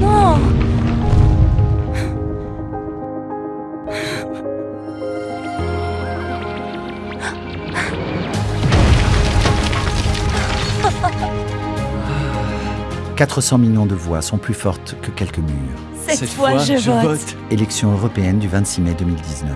Non « 400 millions de voix sont plus fortes que quelques murs. Cette, fois, je, vote. Élection européenne du 26 mai 2019.